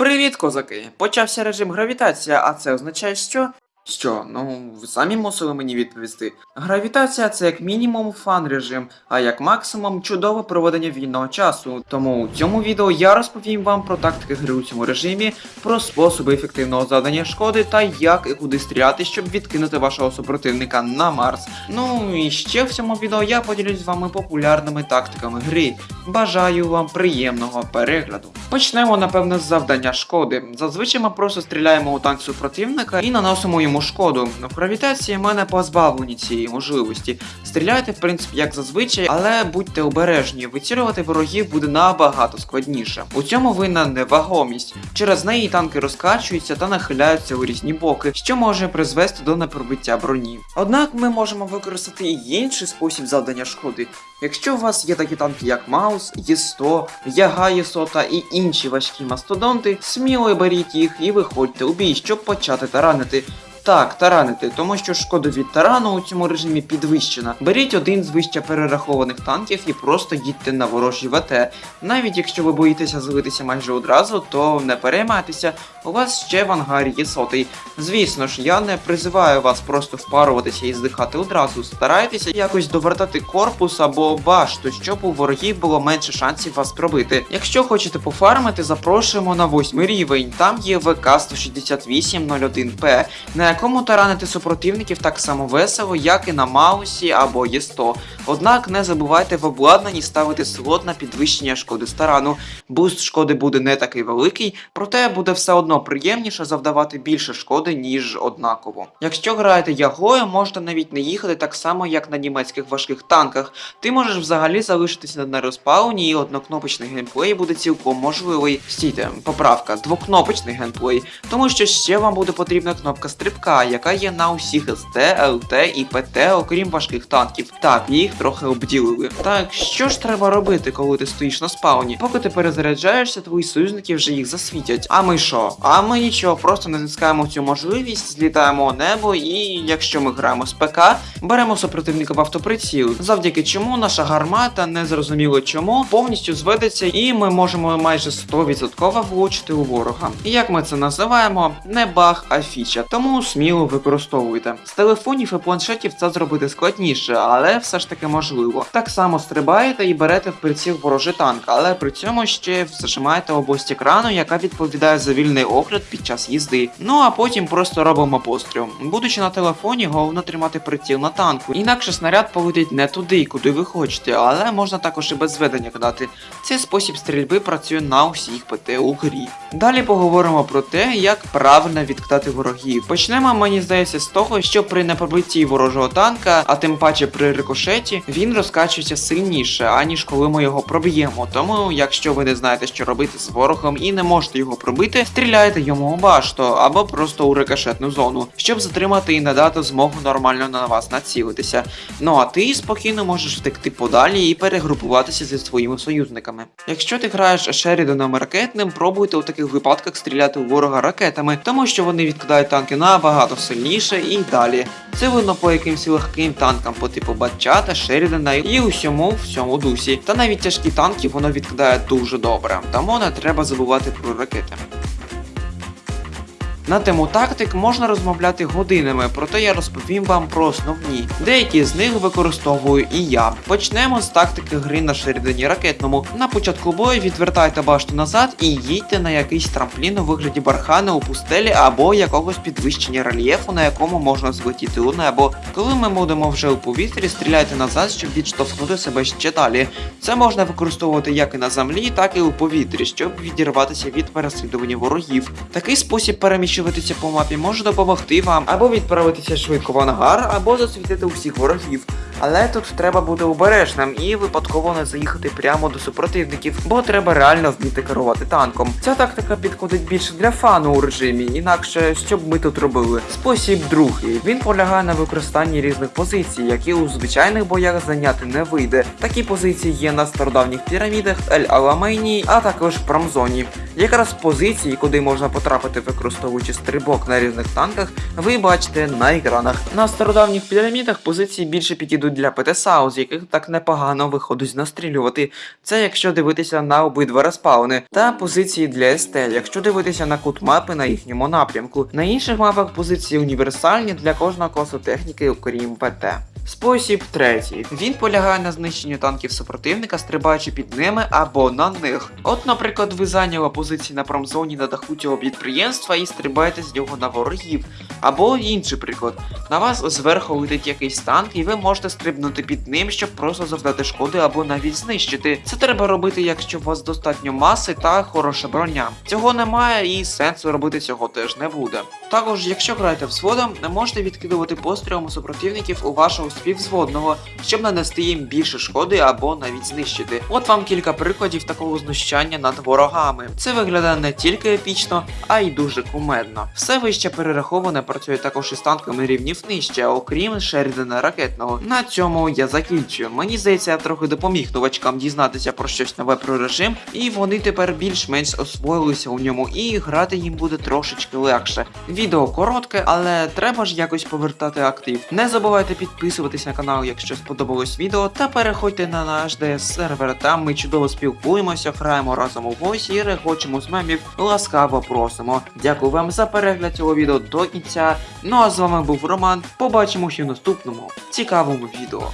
Привіт, козаки! Почався режим гравітація, а це означає що? Що, ну ви самі мусили мені відповісти. Гравітація це як мінімум фан режим, а як максимум чудове проведення вільного часу. Тому у цьому відео я розповім вам про тактики гри у цьому режимі, про способи ефективного завдання шкоди та як і куди стріляти, щоб відкинути вашого супротивника на Марс. Ну і ще в цьому відео я поділюсь з вами популярними тактиками гри. Бажаю вам приємного перегляду. Почнемо, напевно, з завдання шкоди. Зазвичай ми просто стріляємо у танк супротивника і наносимо йому шкоду. В гравітації мене позбавлені цієї можливості. Стріляйте, в принципі, як зазвичай, але будьте обережні, вицілювати ворогів буде набагато складніше. У цьому винна невагомість. Через неї танки розкачуються та нахиляються у різні боки, що може призвести до непробиття броні. Однак ми можемо використати і інший спосіб завдання шкоди. Якщо у вас є такі танки, як Маус, Є100, Яга Є100 і інші важкі мастодонти, сміло беріть їх і виходьте у бій, щоб почати таранити. Так, таранити, тому що шкода від тарану у цьому режимі підвищена. Беріть один з вище перерахованих танків і просто їдьте на ворожі ВТ. Навіть якщо ви боїтеся злитися майже одразу, то не переймайтеся, у вас ще в ангарі є сотий. Звісно ж, я не призиваю вас просто впаруватися і здихати одразу. Старайтеся якось довертати корпус або башту, щоб у ворогів було менше шансів вас пробити. Якщо хочете пофармити, запрошуємо на восьмий рівень. Там є ВК 16801П, на якому таранити супротивників так само весело, як і на Маусі або Є100. Однак не забувайте в обладнанні ставити слот на підвищення шкоди старану. Буст шкоди буде не такий великий, проте буде все одно приємніше завдавати більше шкоди, ніж однаково. Якщо граєте ягою, можете навіть не їхати так само, як на німецьких важких танках. Ти можеш взагалі залишитися на розпауні, і однокнопочний геймплей буде цілком можливий. Стійте, поправка, двокнопочний геймплей, тому що ще вам буде потрібна кнопка стрибка, яка є на усіх СТ, ЛТ і ПТ, окрім важких танків. Так, їх трохи обділили. Так, що ж треба робити, коли ти стоїш на спауні? Поки ти перезаряджаєшся, твої союзники вже їх засвітять. А ми що? А ми нічого, просто натискаємо цю можливість, злітаємо у небо, і якщо ми граємо з ПК, беремо супротивника в автоприціл, завдяки чому наша гармата, незрозуміло чому, повністю зведеться, і ми можемо майже 100% влучити у ворога. І як ми це називаємо? Не баг, а фіча. Тому сміло використовуйте. З телефонів і планшетів це зробити складніше, але все ж таки можливо. Так само стрибаєте і берете в приціл ворожий танк, але при цьому ще зажимаєте область екрану, яка відповідає за вільний огляд під час їзди. Ну а потім просто робимо постріл. Будучи на телефоні, головне тримати приціл на танку. Інакше снаряд полетить не туди, куди ви хочете, але можна також і без зведення кидати. Цей спосіб стрільби працює на усіх ПТ у грі. Далі поговоримо про те, як правильно відкидати ворогів. Почнемо, мені здається, з того, що при непробитті ворожого танка, а тим паче при рикошеті, він розкачується сильніше, аніж коли ми його проб'ємо. Тому, якщо ви не знаєте, що робити з ворогом і не можете його пробити, стріляйте йому у башту або просто у рикошетну зону, щоб затримати і надати змогу нормально на вас націлитися. Ну а ти спокійно можеш втекти подалі і перегрупуватися зі своїми союзниками. Якщо ти граєш Шерідоном ракетним, пробуйте у таких випадках стріляти у ворога ракетами, тому що вони відкидають танки набагато сильніше і далі. Це видно по якимсь легким танкам по типу Батчата, Шерідана і усьому в цьому дусі. Та навіть тяжкі танки воно відкидає дуже добре, тому не треба забувати про ракети. На тему тактик можна розмовляти годинами, проте я розповім вам про основні. Деякі з них використовую і я. Почнемо з тактики гри на Шерідані ракетному. На початку бою відвертайте башту назад і їдьте на якийсь трамплін у вигляді бархана у пустелі або якогось підвищення рельєфу, на якому можна злетіти у небо. Коли ми будемо вже у повітрі, стріляйте назад, щоб відштовхнути себе ще далі. Це можна використовувати як і на землі, так і у повітрі, щоб відірватися від переслідування ворогів. Такий спосіб переміщуватися по мапі може допомогти вам або відправитися швидко в ангар, або засвітити усіх ворогів. Але тут треба бути обережним і випадково не заїхати прямо до супротивників, бо треба реально вміти керувати танком. Ця тактика підходить більше для фану у режимі, інакше що б ми тут робили. Спосіб другий. Він полягає на використанні різних позицій, які у звичайних боях зайняти не вийде. Такі позиції є на стародавніх пірамідах, Ель Аламейні, а також промзоні. Якраз позиції, куди можна потрапити, використовуючи стрибок на різних танках, ви бачите на екранах. На стародавніх пірамідах позиції більше підійдуть підійдуть для ПТСАУ, з яких так непогано виходить настрілювати. Це якщо дивитися на обидва респауни, та позиції для СТ, якщо дивитися на кут мапи на їхньому напрямку. На інших мапах позиції універсальні для кожного класу техніки, окрім ПТ. Спосіб третій. Він полягає на знищенні танків супротивника, стрибаючи під ними або на них. От, наприклад, ви зайняли позиції на промзоні на даху цього підприємства і стрибаєте з нього на ворогів. Або інший приклад. На вас зверху летить якийсь танк, і ви можете стрибнути під ним, щоб просто завдати шкоди або навіть знищити. Це треба робити, якщо у вас достатньо маси та хороша броня. Цього немає і сенсу робити цього теж не буде. Також, якщо граєте взводом, не можете відкидувати пострілом супротивників у вашого співзводного, щоб нанести їм більше шкоди або навіть знищити. От вам кілька прикладів такого знущання над ворогами. Це виглядає не тільки епічно, а й дуже кумедно. Все вище перераховане працює також із танками рівнів нижче, окрім Шерідана ракетного. На цьому я закінчую. Мені здається, я трохи допоміг новачкам дізнатися про щось нове про режим, і вони тепер більш-менш освоїлися у ньому, і грати їм буде трошечки легше. Відео коротке, але треба ж якось повертати актив. Не забувайте підписуватись на канал, якщо сподобалось відео, та переходьте на наш DS сервер. Там ми чудово спілкуємося, граємо разом у войс і регочемо з мемів. Ласкаво просимо. Дякую вам за перегляд цього відео до кінця. Ну а з вами був Роман. Побачимося в наступному цікавому відео.